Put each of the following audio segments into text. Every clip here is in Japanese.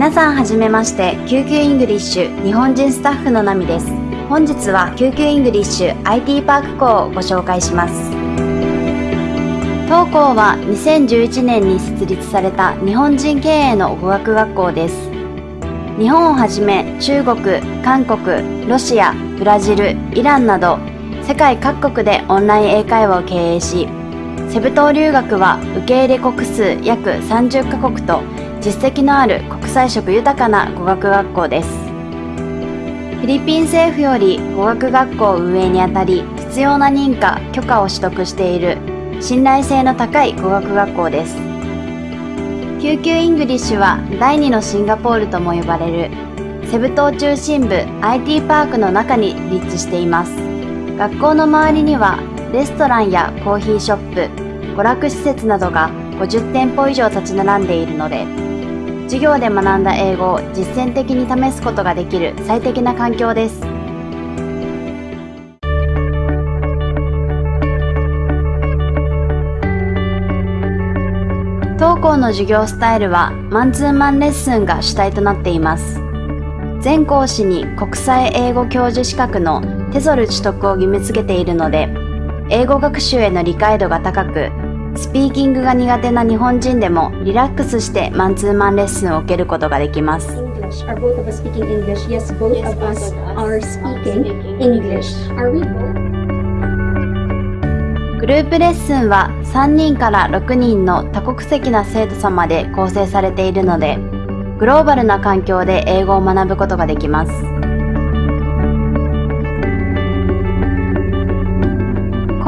皆さんはじめまして。 QQ English 日本人スタッフのナミです。本日は救急イングリッシュ IT パーク校をご紹介します。当校は2011年に設立された日本人経営の語学学校です。日本をはじめ中国、韓国、ロシア、ブラジル、イランなど世界各国でオンライン英会話を経営しセブ島留学は受け入れ国数約30カ国と実績のある国際色豊かな語学学校です。フィリピン政府より語学学校運営にあたり必要な認可・許可を取得している信頼性の高い語学学校です。 QQ English は第2のシンガポールとも呼ばれるセブ島中心部 IT パークの中に立地しています。学校の周りにはレストランやコーヒーショップ娯楽施設などが50店舗以上立ち並んでいるので授業で学んだ英語を実践的に試すことができる最適な環境です。当校の授業スタイルはマンツーマンレッスンが主体となっています。全講師に国際英語教授資格のテソル取得を義務付けているので英語学習への理解度が高くスピーキングが苦手な日本人でもリラックスしてマンツーマンレッスンを受けることができます Are both of us speaking English? Yes, both Yes, of both us of us are are speaking speaking English. English. Are we both? グループレッスンは3人から6人の多国籍な生徒様で構成されているのでグローバルな環境で英語を学ぶことができます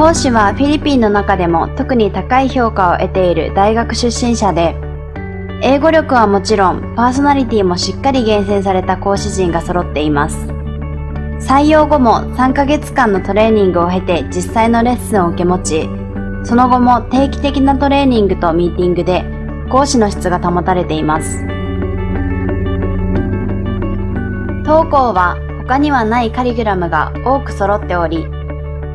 講師はフィリピンの中でも特に高い評価を得ている大学出身者で英語力はもちろんパーソナリティもしっかり厳選された講師陣が揃っています採用後も3ヶ月間のトレーニングを経て実際のレッスンを受け持ち、その後も定期的なトレーニングとミーティングで講師の質が保たれています。当校は他にはないカリキュラムが多く揃っており、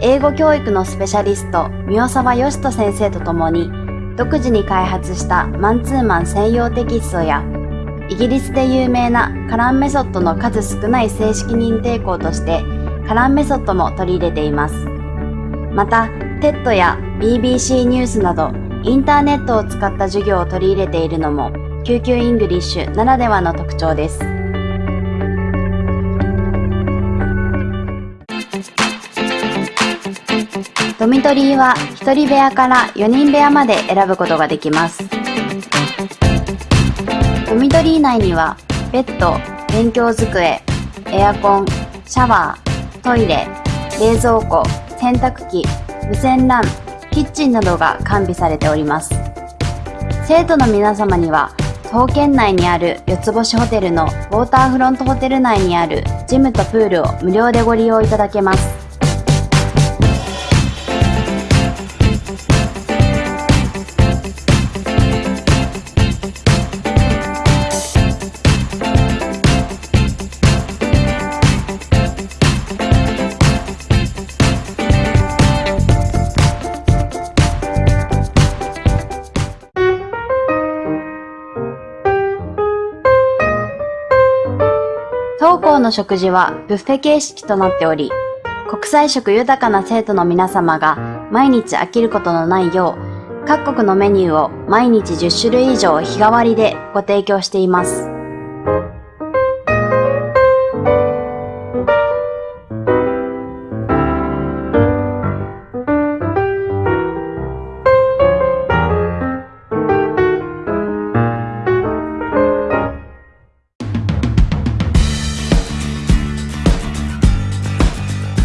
英語教育のスペシャリスト、三沢義人先生と共に独自に開発したマンツーマン専用テキストやイギリスで有名なカランメソッドの数少ない正式認定校としてカランメソッドも取り入れています。また、TED や BBC ニュースなどインターネットを使った授業を取り入れているのもQQ English ならではの特徴です。ドミトリーは1人部屋から4人部屋まで選ぶことができます。ドミトリー内にはベッド、勉強机、エアコン、シャワー、トイレ、冷蔵庫、洗濯機、無線 LAN、キッチンなどが完備されております。生徒の皆様には、徒歩圏内にある四つ星ホテルのウォーターフロントホテル内にあるジムとプールを無料でご利用いただけます。当校の食事はブッフェ形式となっており、国際色豊かな生徒の皆様が毎日飽きることのないよう、各国のメニューを毎日10種類以上日替わりでご提供しています。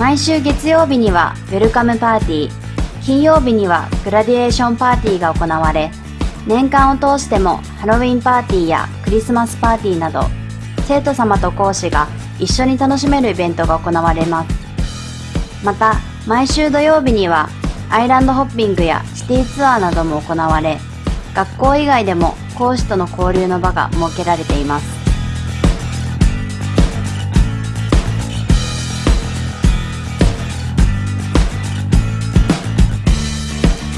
毎週月曜日にはウェルカムパーティー、金曜日にはグラディエーションパーティーが行われ、年間を通してもハロウィンパーティーやクリスマスパーティーなど、生徒様と講師が一緒に楽しめるイベントが行われます。また、毎週土曜日にはアイランドホッピングやシティツアーなども行われ、学校以外でも講師との交流の場が設けられています。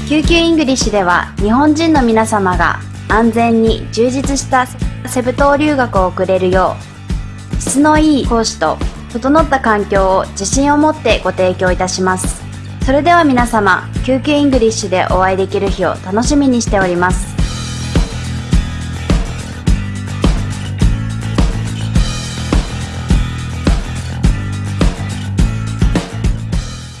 QQ English では日本人の皆様が安全に充実したセブ島留学を送れるよう、質のいい講師と整った環境を自信を持ってご提供いたします。それでは皆様、 QQ English でお会いできる日を楽しみにしております。